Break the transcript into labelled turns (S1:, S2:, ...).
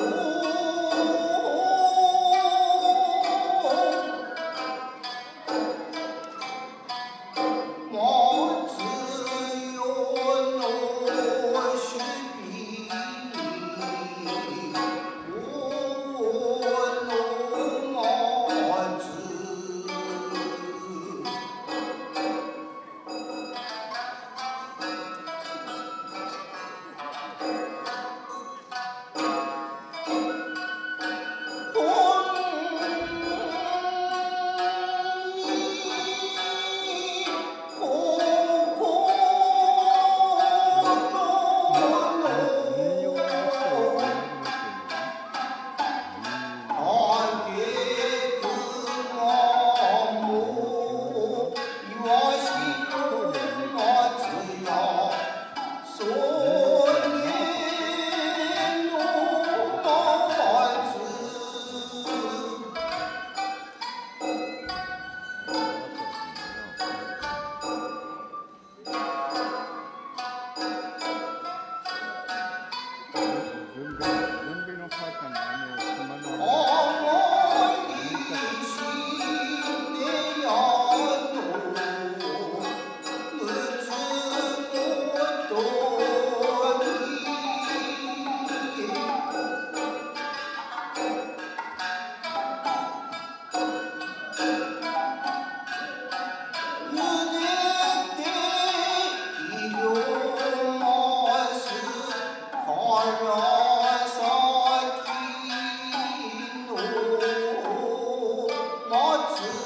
S1: Oh. Nordsee.